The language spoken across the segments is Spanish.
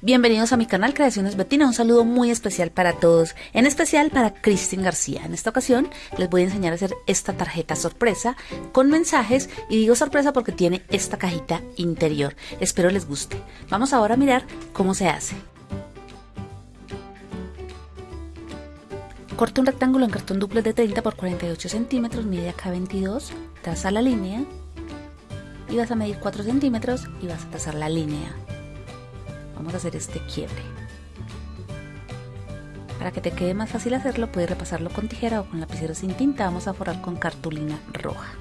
Bienvenidos a mi canal Creaciones Betina, un saludo muy especial para todos, en especial para Cristin García. En esta ocasión les voy a enseñar a hacer esta tarjeta sorpresa con mensajes y digo sorpresa porque tiene esta cajita interior. Espero les guste. Vamos ahora a mirar cómo se hace. Corta un rectángulo en cartón duple de 30 por 48 centímetros, mide acá 22, traza la línea y vas a medir 4 centímetros y vas a trazar la línea vamos a hacer este quiebre. Para que te quede más fácil hacerlo puedes repasarlo con tijera o con lapicero sin tinta. Vamos a forrar con cartulina roja.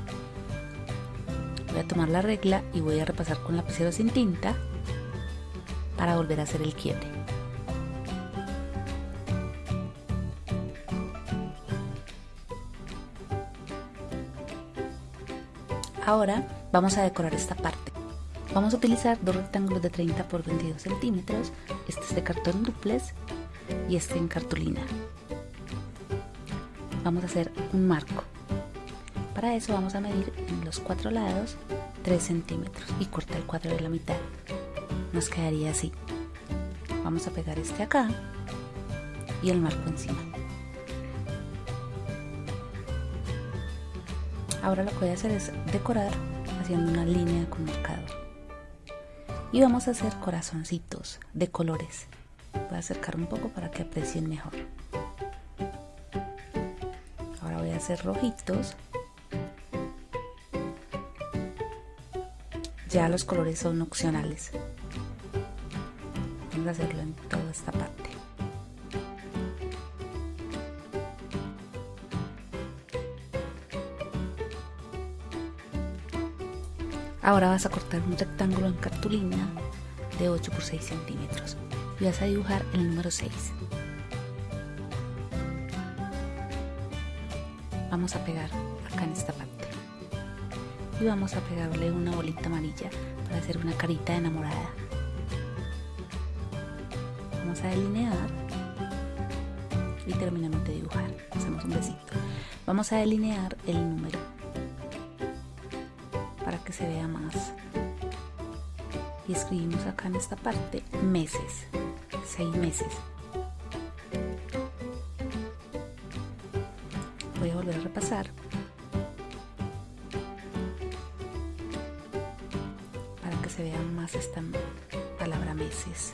Voy a tomar la regla y voy a repasar con lapicero sin tinta para volver a hacer el quiebre. Ahora vamos a decorar esta parte Vamos a utilizar dos rectángulos de 30 por 22 centímetros, este es de cartón duplex y este en cartulina. Vamos a hacer un marco. Para eso vamos a medir en los cuatro lados 3 centímetros y cortar el cuadro de la mitad. Nos quedaría así. Vamos a pegar este acá y el marco encima. Ahora lo que voy a hacer es decorar haciendo una línea con marcador y vamos a hacer corazoncitos de colores. Voy a acercar un poco para que aprecien mejor. Ahora voy a hacer rojitos. Ya los colores son opcionales. Vamos a hacerlo en toda esta parte Ahora vas a cortar un rectángulo en cartulina de 8 por 6 centímetros y vas a dibujar el número 6. Vamos a pegar acá en esta parte y vamos a pegarle una bolita amarilla para hacer una carita enamorada. Vamos a delinear y terminamos de dibujar. Hacemos un besito. Vamos a delinear el número se vea más. Y escribimos acá en esta parte meses seis meses. Voy a volver a repasar. Para que se vea más esta palabra meses.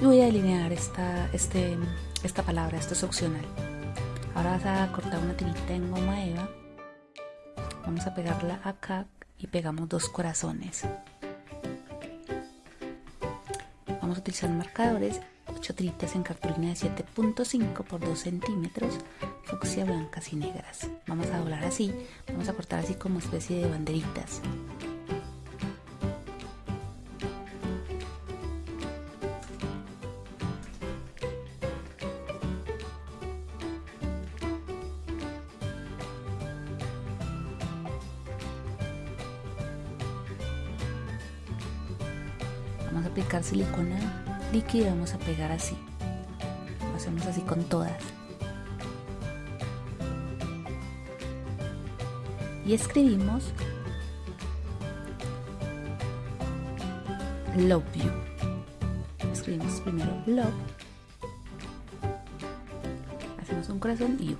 Y voy a delinear esta, este, esta palabra, esto es opcional Ahora vas a cortar una tirita en goma eva. Vamos a pegarla acá y pegamos dos corazones. Vamos a utilizar marcadores, 8 tiritas en cartulina de 7.5 por 2 centímetros, fucsia blancas y negras. Vamos a doblar así, vamos a cortar así como especie de banderitas. Silicona líquida vamos a pegar así. Lo hacemos así con todas. Y escribimos love you. Escribimos primero love. Hacemos un corazón y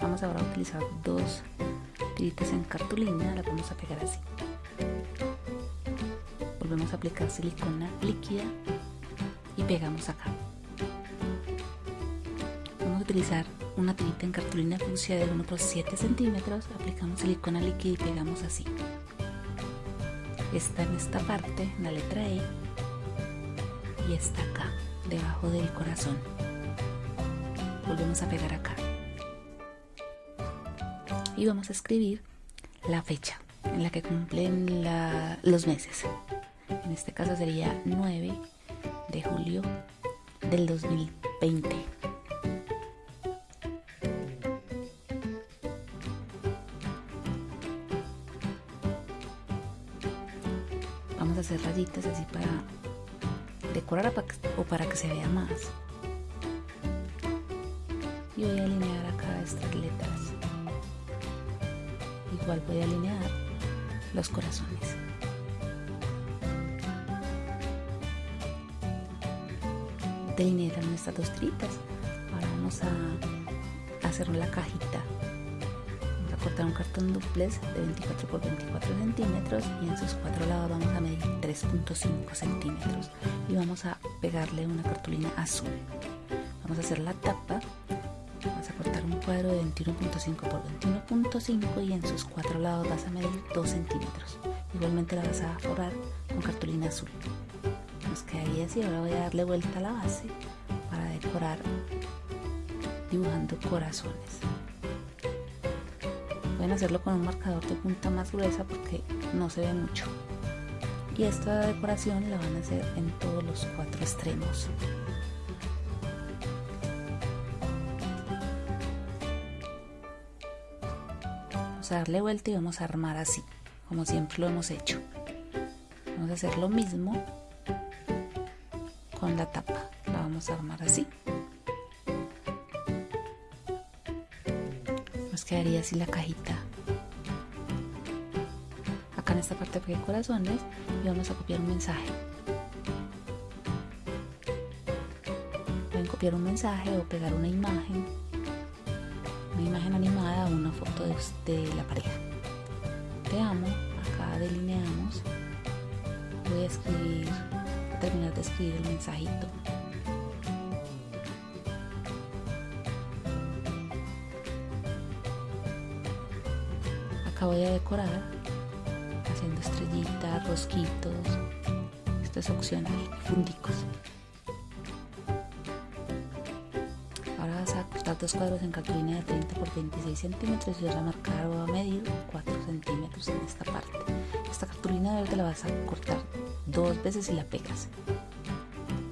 vamos ahora a utilizar dos tiritas en cartulina las vamos a pegar así volvemos a aplicar silicona líquida y pegamos acá. Vamos a utilizar una tirita en cartulina fucsia de 1 por 7 centímetros aplicamos silicona líquida y pegamos así. Está en esta parte la letra E y está acá debajo del corazón. Volvemos a pegar acá. Y vamos a escribir la fecha en la que cumplen los meses en este caso sería 9 de julio del 2020. Vamos a hacer rayitas así para decorar o para que se vea más. Y voy a alinear acá estas letras. igual voy a alinear los corazones delineé también estas dos tiritas ahora vamos a hacer la cajita. Vamos a cortar un cartón duplex de 24 por 24 centímetros y en sus cuatro lados vamos a medir 3.5 centímetros. Y vamos a pegarle una cartulina azul. Vamos a hacer la tapa. Vas a cortar un cuadro de 21.5 por 21.5 y en sus cuatro lados vas a medir 2 centímetros. Igualmente la vas a forrar con cartulina azul nos quedaría así ahora voy a darle vuelta a la base para decorar dibujando corazones. Pueden hacerlo con un marcador de punta más gruesa porque no se ve mucho. Y esta decoración la van a hacer en todos los cuatro extremos. Vamos a darle vuelta y vamos a armar así como siempre lo hemos hecho. Vamos a hacer lo mismo la tapa. La vamos a armar así. Nos quedaría así la cajita. Acá en esta parte pegué corazones y vamos a copiar un mensaje. Pueden copiar un mensaje o pegar una imagen una imagen animada o una foto de, de la pareja. Te amo acá delineamos. Voy a escribir terminar de escribir el mensajito. Acá voy a decorar haciendo estrellitas rosquitos esto es fundicos dos cuadros en cartulina de 30 por 26 centímetros y a marcar o a medir 4 centímetros en esta parte. Esta cartulina verde la vas a cortar dos veces y la pegas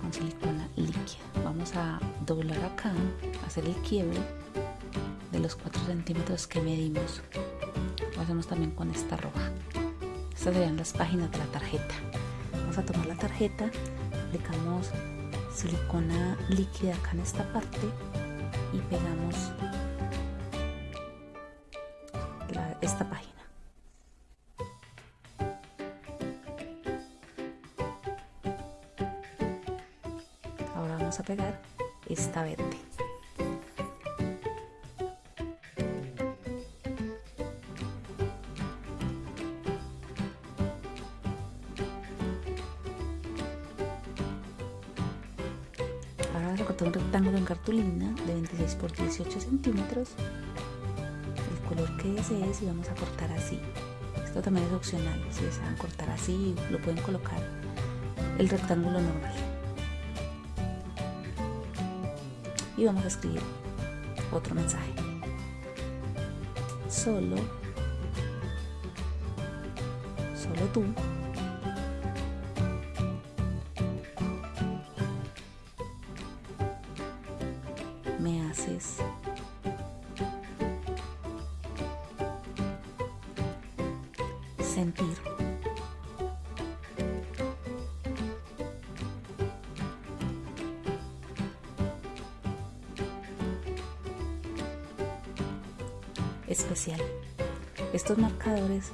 con silicona líquida. Vamos a doblar acá hacer el quiebre de los 4 centímetros que medimos. Lo hacemos también con esta roja. Estas serían las páginas de la tarjeta. Vamos a tomar la tarjeta aplicamos silicona líquida acá en esta parte y pegamos la, esta página. Ahora vamos a pegar esta verde cartulina de 26 por 18 centímetros el color que desees y vamos a cortar así. Esto también es opcional si desean cortar así lo pueden colocar el rectángulo normal. Y vamos a escribir otro mensaje. Solo solo tú sentir. Especial. Estos marcadores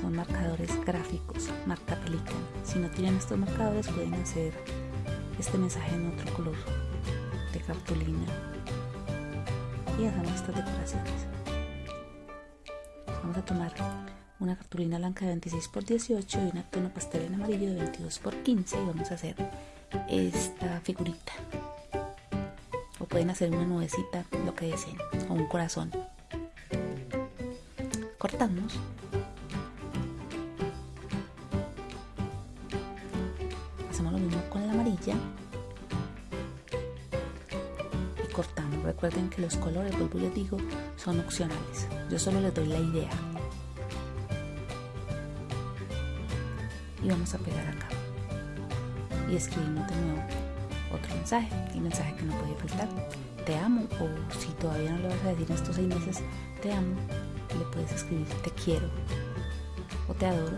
son marcadores gráficos marca pelican si no tienen estos marcadores pueden hacer este mensaje en otro color de cartulina y hacemos estas decoraciones vamos a tomar una cartulina blanca de 26 por 18 y un tono pastel en amarillo de 22 por 15 y vamos a hacer esta figurita. O pueden hacer una nubecita lo que deseen o un corazón. Cortamos. Hacemos lo mismo con la amarilla recuerden que los colores vuelvo les digo son opcionales. Yo solo les doy la idea. Y vamos a pegar acá. Y escribimos de nuevo otro mensaje el mensaje que no puede faltar. Te amo o si todavía no le vas a decir en estos seis meses te amo le puedes escribir te quiero o te adoro.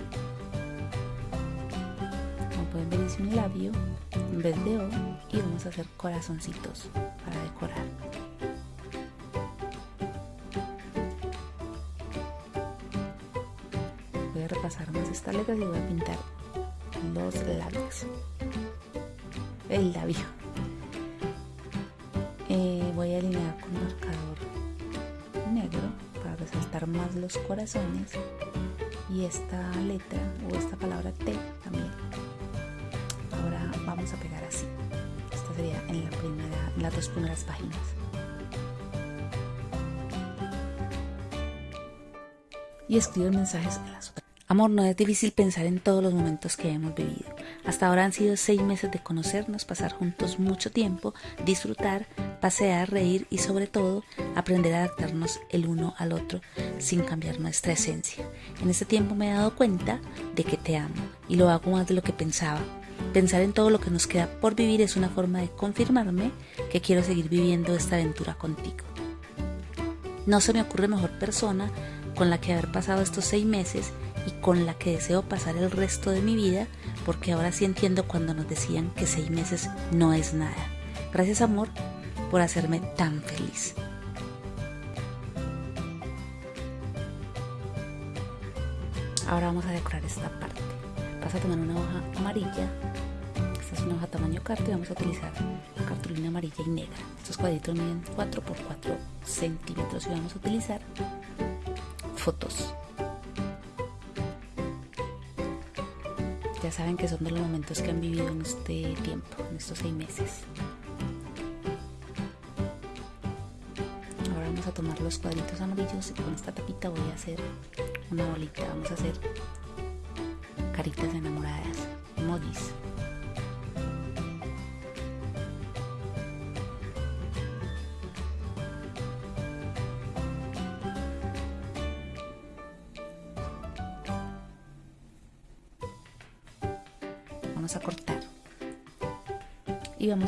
Como pueden ver hice un labio en vez de O y vamos a hacer corazoncitos para decorar letras y voy a pintar los labios. El labio. Eh, voy a alinear con marcador negro para resaltar más los corazones y esta letra o esta palabra T también. Ahora vamos a pegar así. Esta sería en la primera, en las dos primeras páginas. y escribe mensajes a las otras. Amor, no es difícil pensar en todos los momentos que hemos vivido. Hasta ahora han sido seis meses de conocernos, pasar juntos mucho tiempo, disfrutar, pasear, reír y sobre todo aprender a adaptarnos el uno al otro sin cambiar nuestra esencia. En este tiempo me he dado cuenta de que te amo y lo hago más de lo que pensaba. Pensar en todo lo que nos queda por vivir es una forma de confirmarme que quiero seguir viviendo esta aventura contigo. No se me ocurre mejor persona con la que haber pasado estos seis meses y con la que deseo pasar el resto de mi vida, porque ahora sí entiendo cuando nos decían que seis meses no es nada. Gracias amor por hacerme tan feliz. Ahora vamos a decorar esta parte. Vas a tomar una hoja amarilla. Esta es una hoja tamaño carta y vamos a utilizar cartulina amarilla y negra. Estos cuadritos miden 4 por 4 centímetros y vamos a utilizar fotos. Saben que son de los momentos que han vivido en este tiempo, en estos seis meses. Ahora vamos a tomar los cuadritos amarillos y con esta tapita voy a hacer una bolita. Vamos a hacer caritas enamoradas, emojis.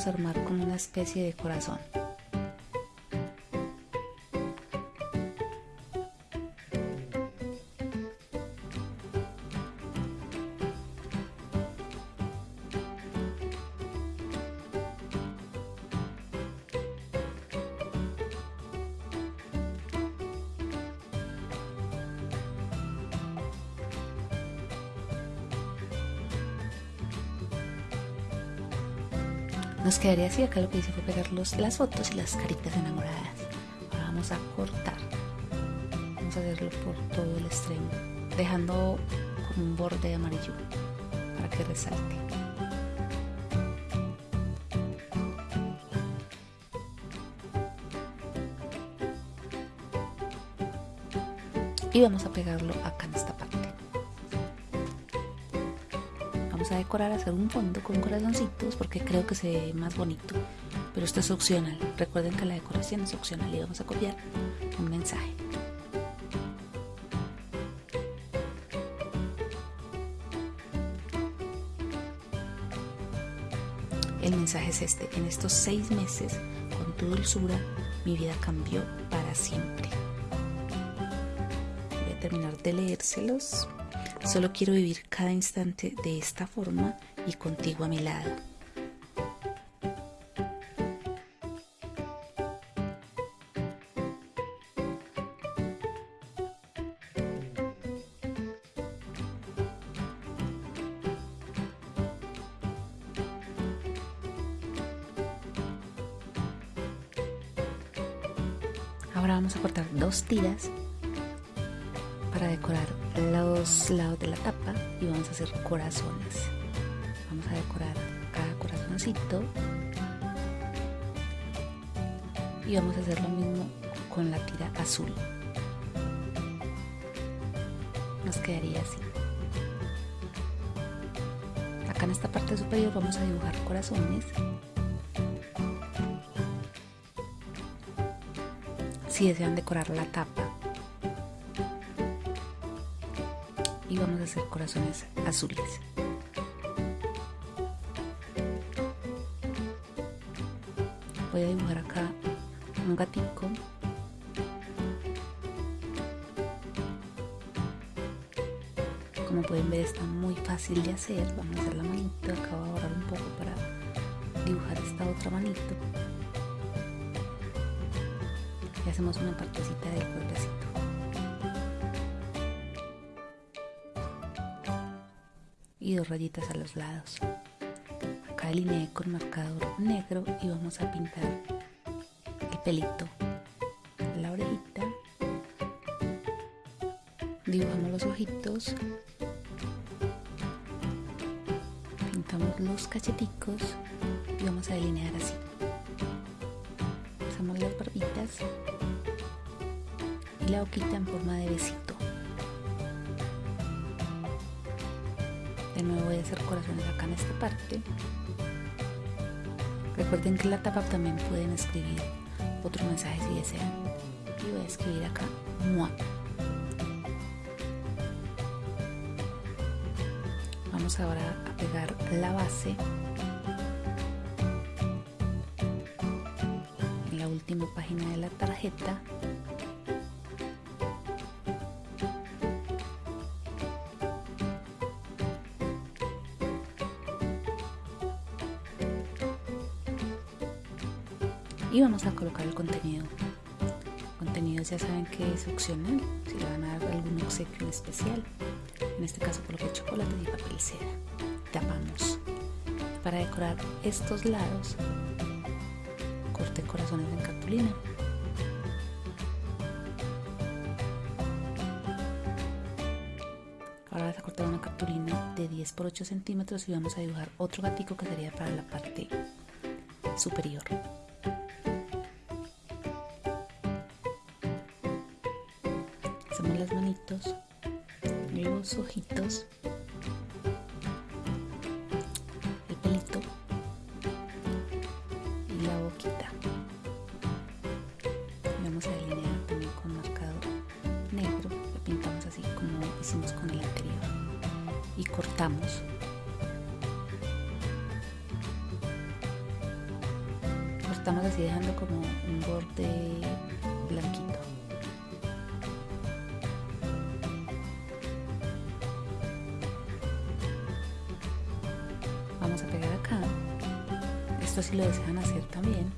Armar como una especie de corazón. Quedaría así, acá lo que hice fue pegar las fotos y las caritas enamoradas. Ahora vamos a cortar. Vamos a hacerlo por todo el extremo, dejando como un borde amarillo para que resalte. Y vamos a pegarlo acá en esta a decorar, hacer un fondo con corazoncitos porque creo que se ve más bonito. Pero esto es opcional. Recuerden que la decoración es opcional y vamos a copiar un mensaje. El mensaje es este. En estos seis meses, con tu dulzura, mi vida cambió para siempre. Voy a terminar de leérselos. Solo quiero vivir cada instante de esta forma y contigo a mi lado. Ahora vamos a cortar dos tiras lados de la tapa y vamos a hacer corazones. Vamos a decorar cada corazoncito y vamos a hacer lo mismo con la tira azul. Nos quedaría así. Acá en esta parte superior vamos a dibujar corazones. Si desean decorar la tapa y vamos a hacer corazones azules. Voy a dibujar acá un gatico. Como pueden ver está muy fácil de hacer. Vamos a hacer la manito. Acá voy a borrar un poco para dibujar esta otra manito. Y hacemos una partecita del cuerpecito. Dos rayitas a los lados. Acá delineé con marcador negro y vamos a pintar el pelito, la orejita, dibujamos los ojitos, pintamos los cacheticos y vamos a delinear así. Usamos las barbitas y la boquita en forma de besito. De nuevo voy a hacer corazones acá en esta parte. Recuerden que en la tapa también pueden escribir otro mensaje si desean. Y voy a escribir acá MUA. Vamos ahora a pegar la base en la última página de la tarjeta y vamos a colocar el contenido. Contenido ya saben que es opcional si le van a dar algún obsequio especial en este caso coloqué chocolate y papel seda tapamos. Para decorar estos lados corté corazones en cartulina. Ahora vas a cortar una cartulina de 10 por 8 centímetros y vamos a dibujar otro gatico que sería para la parte superior manitos los ojitos vamos a pegar acá. Esto si lo desean hacer también.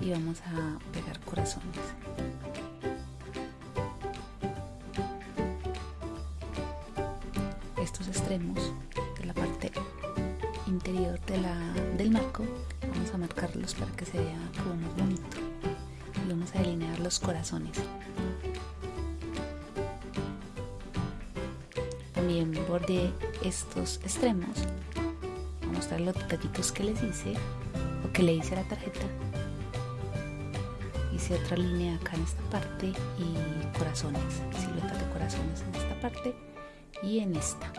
Y vamos a pegar corazones. Estos extremos de la parte interior de la, del marco vamos a marcarlos para que se vea como más bonito. Y vamos a delinear los corazones. También borde estos extremos los detallitos que les hice o que le hice a la tarjeta. Hice otra línea acá en esta parte y corazones. Siluetas de corazones en esta parte y en esta.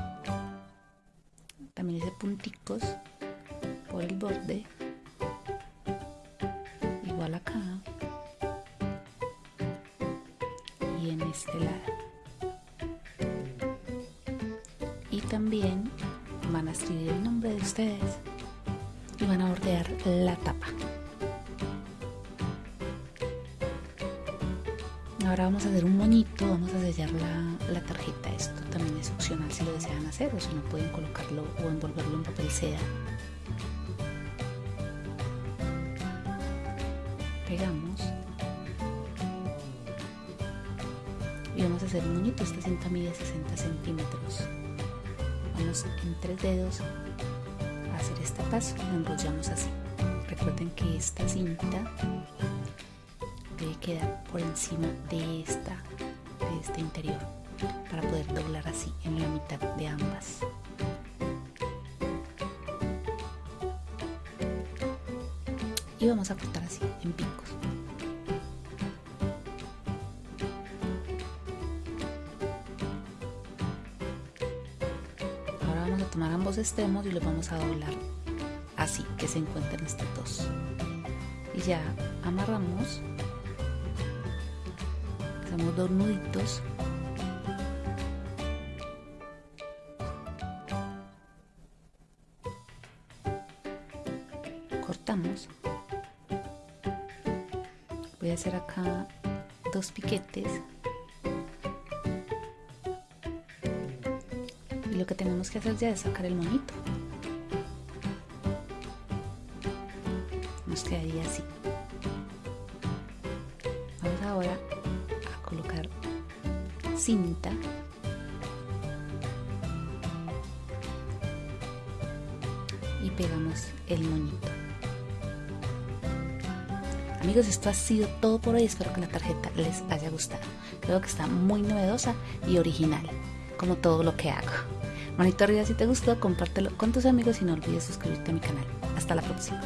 También hice punticos por el borde y van a bordear la tapa. Ahora vamos a hacer un moñito vamos a sellar la, la, tarjeta. Esto también es opcional si lo desean hacer o si no pueden colocarlo o envolverlo en papel seda. Pegamos. Y vamos a hacer un moñito esta cinta mide 60 centímetros. Vamos en tres dedos a hacer este paso lo enrollamos así. Recuerden que esta cinta debe quedar por encima de esta de este interior para poder doblar así en la mitad de ambas. Y vamos a cortar así en picos tomar ambos extremos y los vamos a doblar así que se encuentren estos dos. Y ya amarramos hacemos dos nuditos. Cortamos. Voy a hacer acá dos piquetes lo que tenemos que hacer ya es sacar el monito nos quedaría así vamos ahora a colocar cinta y pegamos el moñito. Amigos, esto ha sido todo por hoy. Espero que la tarjeta les haya gustado. Creo que está muy novedosa y original, como todo lo que hago. Manito arriba si te gustó, compártelo con tus amigos y no olvides suscribirte a mi canal. Hasta la próxima.